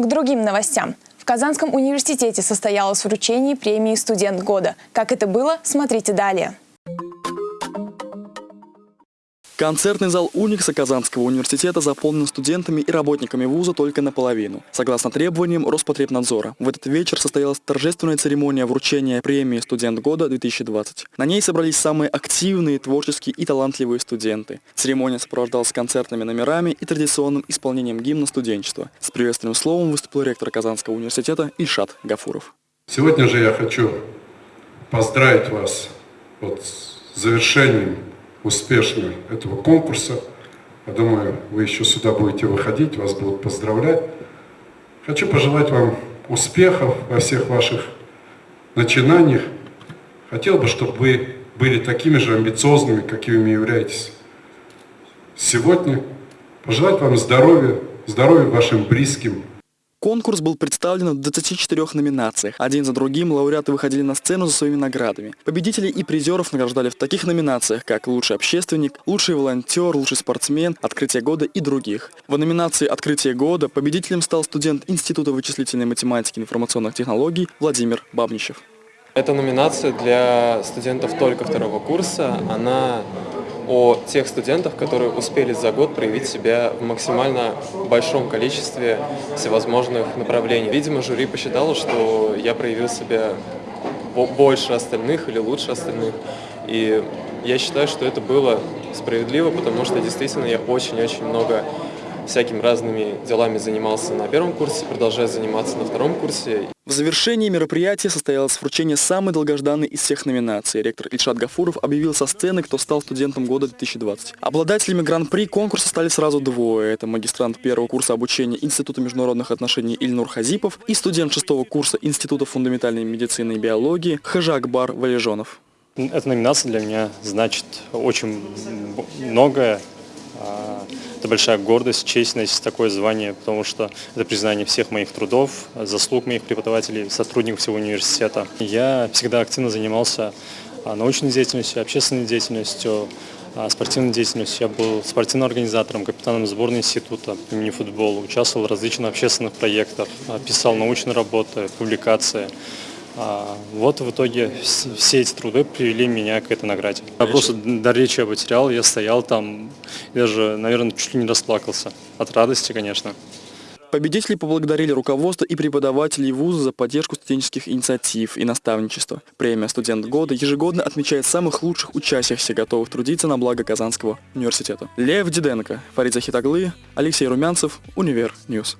К другим новостям. В Казанском университете состоялось вручение премии «Студент года». Как это было, смотрите далее. Концертный зал Уникса Казанского университета заполнен студентами и работниками вуза только наполовину, согласно требованиям Роспотребнадзора. В этот вечер состоялась торжественная церемония вручения премии «Студент года-2020». На ней собрались самые активные, творческие и талантливые студенты. Церемония сопровождалась концертными номерами и традиционным исполнением гимна студенчества. С приветственным словом выступил ректор Казанского университета Ильшат Гафуров. Сегодня же я хочу поздравить вас вот с завершением успешно этого конкурса. Я думаю, вы еще сюда будете выходить, вас будут поздравлять. Хочу пожелать вам успехов во всех ваших начинаниях. Хотел бы, чтобы вы были такими же амбициозными, какими являетесь сегодня. Пожелать вам здоровья, здоровья вашим близким, Конкурс был представлен в 24 номинациях. Один за другим лауреаты выходили на сцену за своими наградами. Победителей и призеров награждали в таких номинациях, как «Лучший общественник», «Лучший волонтер», «Лучший спортсмен», «Открытие года» и других. В номинации «Открытие года» победителем стал студент Института вычислительной математики и информационных технологий Владимир Бабничев. Эта номинация для студентов только второго курса. Она о тех студентах, которые успели за год проявить себя в максимально большом количестве всевозможных направлений. Видимо, жюри посчитало, что я проявил себя больше остальных или лучше остальных. И я считаю, что это было справедливо, потому что действительно я очень-очень много всякими разными делами занимался на первом курсе, продолжаю заниматься на втором курсе. В завершении мероприятия состоялось вручение самой долгожданной из всех номинаций. Ректор Ильшат Гафуров объявил со сцены, кто стал студентом года 2020. Обладателями гран-при конкурса стали сразу двое. Это магистрант первого курса обучения Института международных отношений Ильнур Хазипов и студент шестого курса Института фундаментальной медицины и биологии Хажакбар Валежонов. Эта номинация для меня значит очень многое. А, это большая гордость, честность, такое звание, потому что это признание всех моих трудов, заслуг моих преподавателей, сотрудников всего университета. Я всегда активно занимался а, научной деятельностью, общественной деятельностью, а, спортивной деятельностью. Я был спортивным организатором, капитаном сборной института по мини-футболу, участвовал в различных общественных проектах, писал научные работы, публикации. А, вот в итоге все эти труды привели меня к этой награде. Я просто до речи я потерял, я стоял там, даже, наверное, чуть ли не расплакался. От радости, конечно. Победители поблагодарили руководство и преподавателей вуза за поддержку студенческих инициатив и наставничества. Премия «Студент года» ежегодно отмечает самых лучших учащихся, готовых трудиться на благо Казанского университета. Лев Диденко, Фарид Захит оглы, Алексей Румянцев, Универ News.